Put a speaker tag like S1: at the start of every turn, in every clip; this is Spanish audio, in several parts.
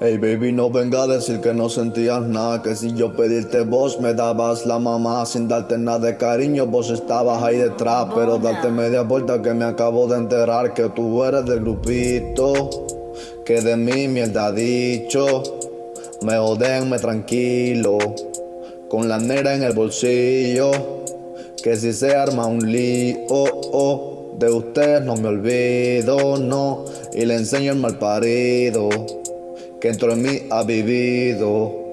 S1: Hey baby, no venga a decir que no sentías nada, que si yo pedirte vos me dabas la mamá sin darte nada de cariño, vos estabas ahí detrás, pero darte media vuelta que me acabo de enterar que tú eres del grupito, que de mí mierda ha dicho, me jodenme tranquilo, con la negra en el bolsillo, que si se arma un lío, oh, de ustedes no me olvido, no, y le enseño el mal parido que dentro de mí ha vivido.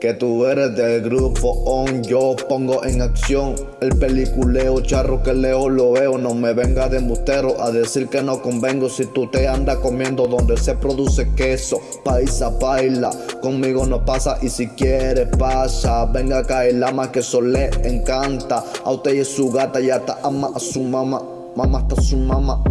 S1: Que tú eres del grupo on, yo pongo en acción el peliculeo charro que leo lo veo. No me venga de mustero a decir que no convengo si tú te andas comiendo donde se produce queso. Paisa baila, conmigo no pasa y si quiere pasa. Venga acá el ama que eso le encanta. A usted y su gata ya está ama a su mamá, mamá está su mamá.